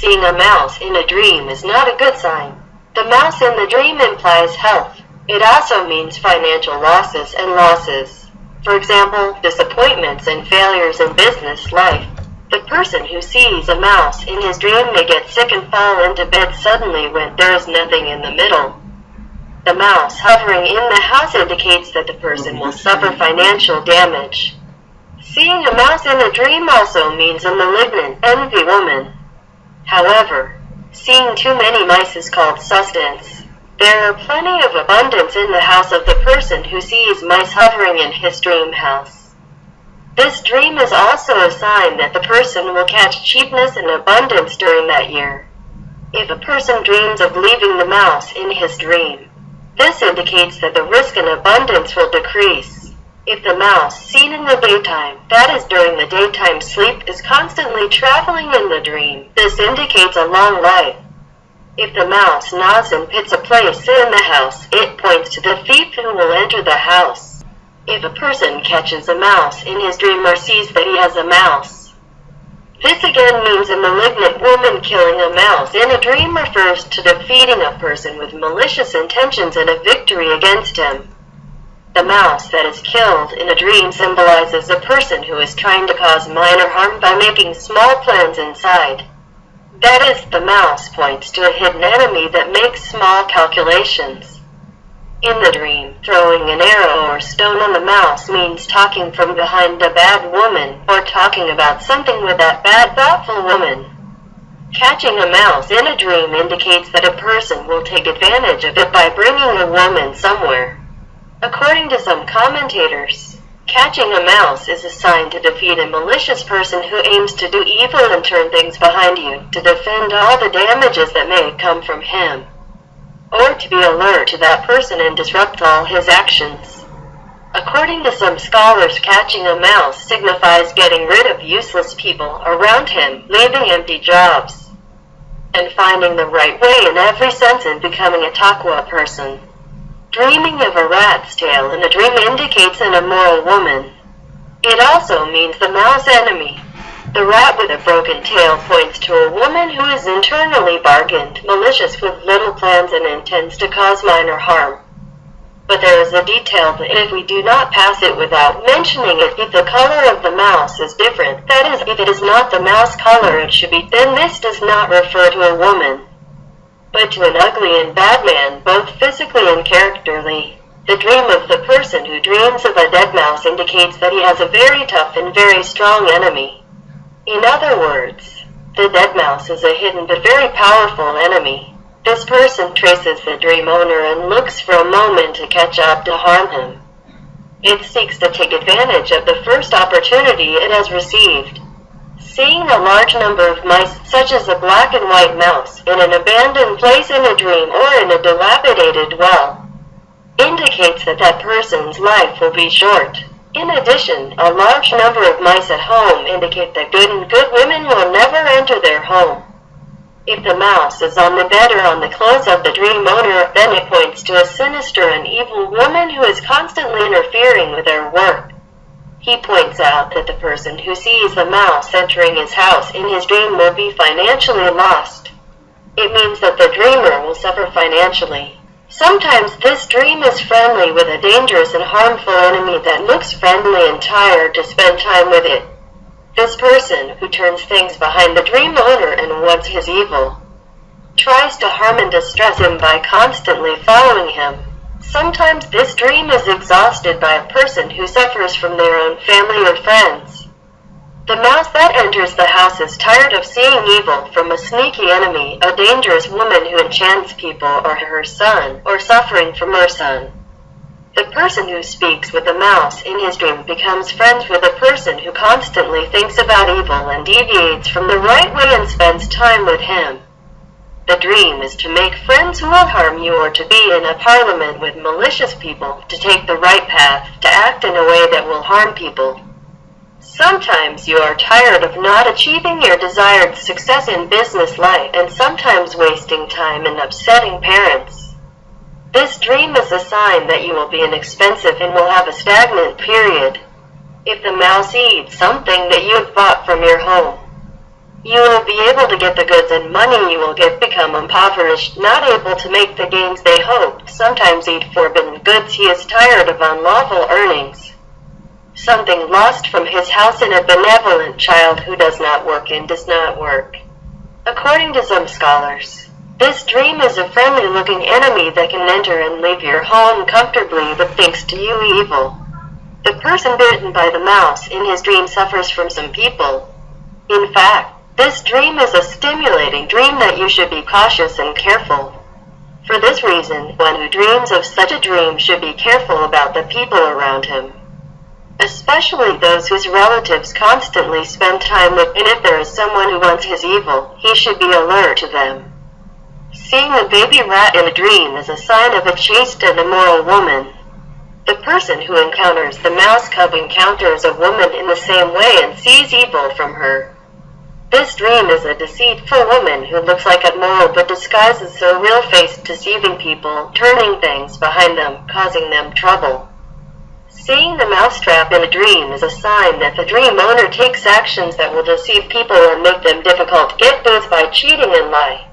Seeing a mouse in a dream is not a good sign. The mouse in the dream implies health. It also means financial losses and losses. For example, disappointments and failures in business life. The person who sees a mouse in his dream may get sick and fall into bed suddenly when there is nothing in the middle. The mouse hovering in the house indicates that the person will suffer financial damage. Seeing a mouse in a dream also means a malignant, envy woman. However, seeing too many mice is called sustenance. There are plenty of abundance in the house of the person who sees mice hovering in his dream house. This dream is also a sign that the person will catch cheapness and abundance during that year. If a person dreams of leaving the mouse in his dream, this indicates that the risk and abundance will decrease. If the mouse, seen in the daytime, that is during the daytime sleep, is constantly traveling in the dream, this indicates a long life. If the mouse nods and pits a place in the house, it points to the thief who will enter the house. If a person catches a mouse in his dream or sees that he has a mouse, this again means a malignant woman killing a mouse in a dream refers to defeating a person with malicious intentions and a victory against him. The mouse that is killed in a dream symbolizes a person who is trying to cause minor harm by making small plans inside. That is, the mouse points to a hidden enemy that makes small calculations. In the dream, throwing an arrow or stone on the mouse means talking from behind a bad woman or talking about something with that bad thoughtful woman. Catching a mouse in a dream indicates that a person will take advantage of it by bringing a woman somewhere. According to some commentators, catching a mouse is a sign to defeat a malicious person who aims to do evil and turn things behind you, to defend all the damages that may come from him or to be alert to that person and disrupt all his actions. According to some scholars, catching a mouse signifies getting rid of useless people around him, leaving empty jobs, and finding the right way in every sense and becoming a taqwa person. Dreaming of a rat's tail in a dream indicates an immoral woman. It also means the mouse enemy, the rat with a broken tail points to a woman who is internally bargained, malicious with little plans and intends to cause minor harm. But there is a detail that if we do not pass it without mentioning it, if the color of the mouse is different, that is, if it is not the mouse color it should be, then this does not refer to a woman, but to an ugly and bad man, both physically and characterly. The dream of the person who dreams of a dead mouse indicates that he has a very tough and very strong enemy. In other words, the dead mouse is a hidden but very powerful enemy. This person traces the dream owner and looks for a moment to catch up to harm him. It seeks to take advantage of the first opportunity it has received. Seeing a large number of mice, such as a black and white mouse, in an abandoned place in a dream or in a dilapidated well, indicates that that person's life will be short. In addition, a large number of mice at home indicate that good and good women will never enter their home. If the mouse is on the bed or on the clothes of the dream owner, then it points to a sinister and evil woman who is constantly interfering with their work. He points out that the person who sees the mouse entering his house in his dream will be financially lost. It means that the dreamer will suffer financially. Sometimes this dream is friendly with a dangerous and harmful enemy that looks friendly and tired to spend time with it. This person, who turns things behind the dream owner and wants his evil, tries to harm and distress him by constantly following him. Sometimes this dream is exhausted by a person who suffers from their own family or friends. The mouse that enters the house is tired of seeing evil from a sneaky enemy, a dangerous woman who enchants people, or her son, or suffering from her son. The person who speaks with the mouse in his dream becomes friends with a person who constantly thinks about evil and deviates from the right way and spends time with him. The dream is to make friends who will harm you or to be in a parliament with malicious people, to take the right path, to act in a way that will harm people. Sometimes you are tired of not achieving your desired success in business life and sometimes wasting time and upsetting parents. This dream is a sign that you will be inexpensive and will have a stagnant period. If the mouse eats something that you have bought from your home, You will be able to get the goods and money you will get become impoverished, not able to make the gains they hoped, sometimes eat forbidden goods he is tired of unlawful earnings. Something lost from his house in a benevolent child who does not work and does not work. According to some scholars, this dream is a friendly looking enemy that can enter and leave your home comfortably but thinks to you evil. The person bitten by the mouse in his dream suffers from some people. In fact, this dream is a stimulating dream that you should be cautious and careful. For this reason, one who dreams of such a dream should be careful about the people around him. Especially those whose relatives constantly spend time with and if there is someone who wants his evil, he should be alert to them. Seeing a baby rat in a dream is a sign of a chaste and immoral woman. The person who encounters the mouse cub encounters a woman in the same way and sees evil from her. This dream is a deceitful woman who looks like a moral but disguises her real face deceiving people, turning things behind them, causing them trouble. Seeing the mousetrap in a dream is a sign that the dream owner takes actions that will deceive people and make them difficult get both by cheating and lie.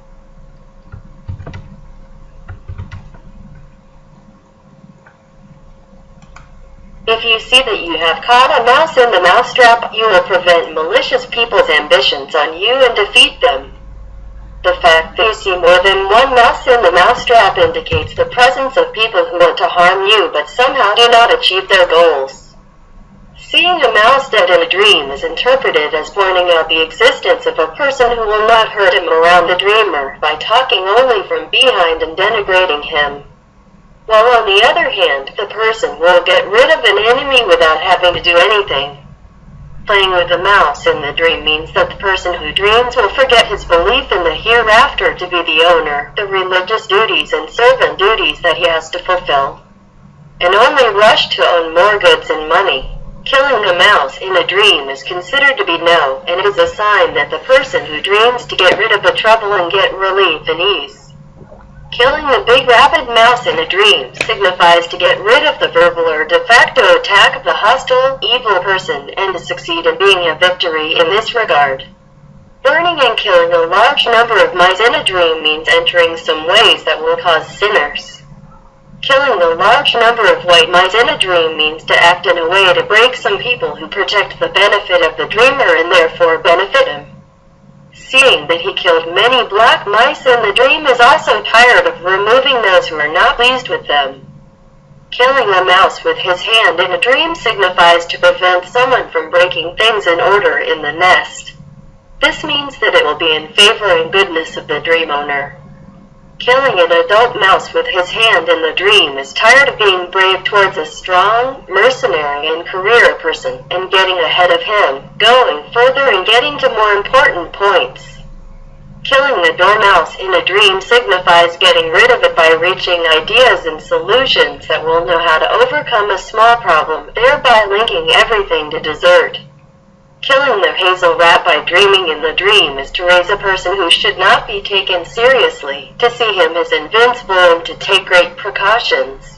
If you see that you have caught a mouse in the mousetrap, you will prevent malicious people's ambitions on you and defeat them. The fact that you see more than one mouse in the mousetrap indicates the presence of people who want to harm you but somehow do not achieve their goals. Seeing a mouse dead in a dream is interpreted as pointing out the existence of a person who will not hurt him around the dreamer by talking only from behind and denigrating him while on the other hand, the person will get rid of an enemy without having to do anything. Playing with a mouse in the dream means that the person who dreams will forget his belief in the hereafter to be the owner, the religious duties and servant duties that he has to fulfill, and only rush to own more goods and money. Killing a mouse in a dream is considered to be no, and is a sign that the person who dreams to get rid of the trouble and get relief and ease Killing a big rabid mouse in a dream signifies to get rid of the verbal or de facto attack of the hostile, evil person and to succeed in being a victory in this regard. Burning and killing a large number of mice in a dream means entering some ways that will cause sinners. Killing a large number of white mice in a dream means to act in a way to break some people who protect the benefit of the dreamer and therefore benefit That he killed many black mice in the dream is also tired of removing those who are not pleased with them. Killing a mouse with his hand in a dream signifies to prevent someone from breaking things in order in the nest. This means that it will be in favor and goodness of the dream owner. Killing an adult mouse with his hand in the dream is tired of being brave towards a strong, mercenary, and career person and getting ahead of him, going further and getting to more important points. Killing the dormouse in a dream signifies getting rid of it by reaching ideas and solutions that will know how to overcome a small problem, thereby linking everything to dessert. Killing the hazel rat by dreaming in the dream is to raise a person who should not be taken seriously, to see him as invincible and to take great precautions.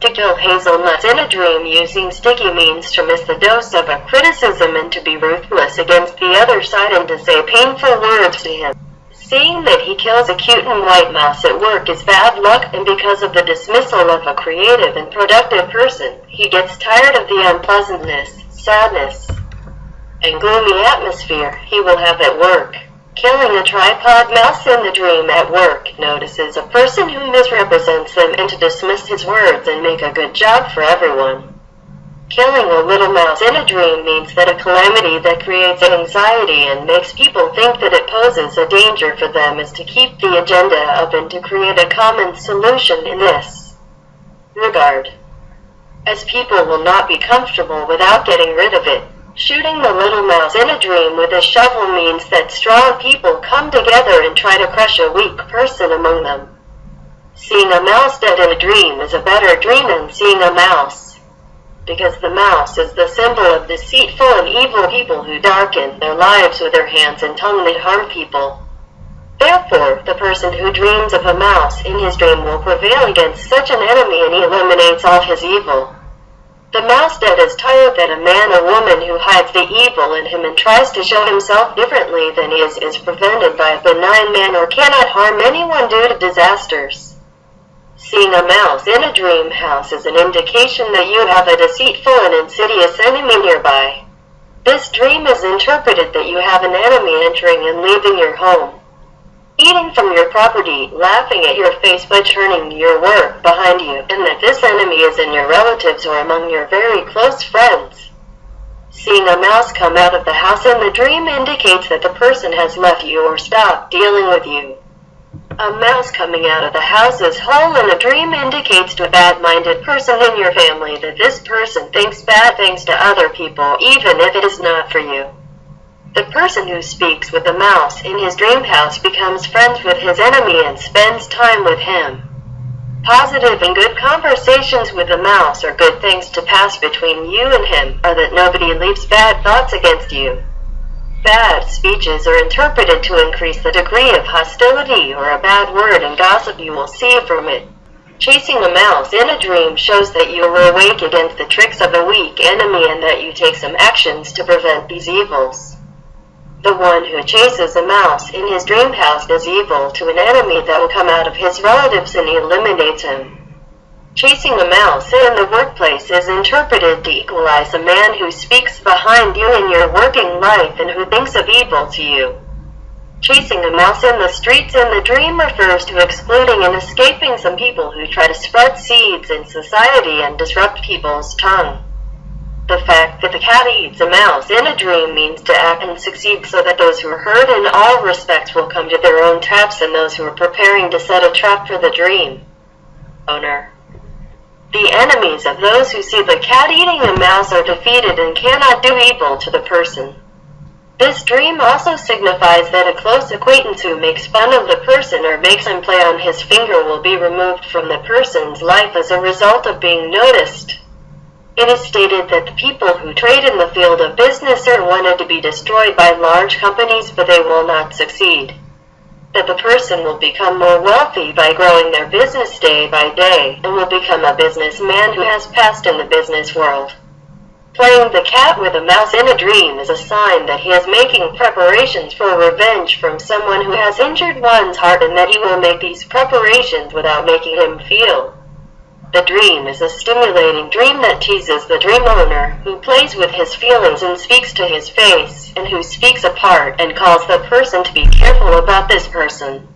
To kill hazelnuts in a dream using sticky means to miss the dose of a criticism and to be ruthless against the other side and to say painful words to him. Seeing that he kills a cute and white mouse at work is bad luck and because of the dismissal of a creative and productive person, he gets tired of the unpleasantness, sadness, and gloomy atmosphere he will have at work. Killing a tripod mouse in the dream at work notices a person who misrepresents them and to dismiss his words and make a good job for everyone. Killing a little mouse in a dream means that a calamity that creates anxiety and makes people think that it poses a danger for them is to keep the agenda up and to create a common solution in this regard. As people will not be comfortable without getting rid of it, Shooting the little mouse in a dream with a shovel means that strong people come together and try to crush a weak person among them. Seeing a mouse dead in a dream is a better dream than seeing a mouse. Because the mouse is the symbol of deceitful and evil people who darken their lives with their hands and tongue that harm people. Therefore, the person who dreams of a mouse in his dream will prevail against such an enemy and he eliminates all his evil. The mouse is tired that a man or woman who hides the evil in him and tries to show himself differently than he is is prevented by a benign man or cannot harm anyone due to disasters. Seeing a mouse in a dream house is an indication that you have a deceitful and insidious enemy nearby. This dream is interpreted that you have an enemy entering and leaving your home eating from your property, laughing at your face by turning your work behind you, and that this enemy is in your relatives or among your very close friends. Seeing a mouse come out of the house in the dream indicates that the person has left you or stopped dealing with you. A mouse coming out of the house as whole in a dream indicates to a bad-minded person in your family that this person thinks bad things to other people even if it is not for you. The person who speaks with the mouse in his dream house becomes friends with his enemy and spends time with him. Positive and good conversations with the mouse are good things to pass between you and him, or that nobody leaves bad thoughts against you. Bad speeches are interpreted to increase the degree of hostility or a bad word and gossip you will see from it. Chasing a mouse in a dream shows that you are awake against the tricks of a weak enemy and that you take some actions to prevent these evils. The one who chases a mouse in his dream house is evil to an enemy that will come out of his relatives and eliminates him. Chasing a mouse in the workplace is interpreted to equalize a man who speaks behind you in your working life and who thinks of evil to you. Chasing a mouse in the streets in the dream refers to excluding and escaping some people who try to spread seeds in society and disrupt people's tongue. The fact that the cat eats a mouse in a dream means to act and succeed so that those who are hurt in all respects will come to their own traps and those who are preparing to set a trap for the dream owner. The enemies of those who see the cat eating a mouse are defeated and cannot do evil to the person. This dream also signifies that a close acquaintance who makes fun of the person or makes him play on his finger will be removed from the person's life as a result of being noticed. It is stated that the people who trade in the field of business are wanted to be destroyed by large companies but they will not succeed. That the person will become more wealthy by growing their business day by day and will become a businessman who has passed in the business world. Playing the cat with a mouse in a dream is a sign that he is making preparations for revenge from someone who has injured one's heart and that he will make these preparations without making him feel. The dream is a stimulating dream that teases the dream owner, who plays with his feelings and speaks to his face, and who speaks apart and calls the person to be careful about this person.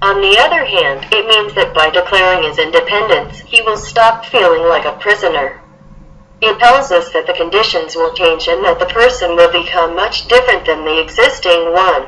On the other hand, it means that by declaring his independence, he will stop feeling like a prisoner. It tells us that the conditions will change and that the person will become much different than the existing one.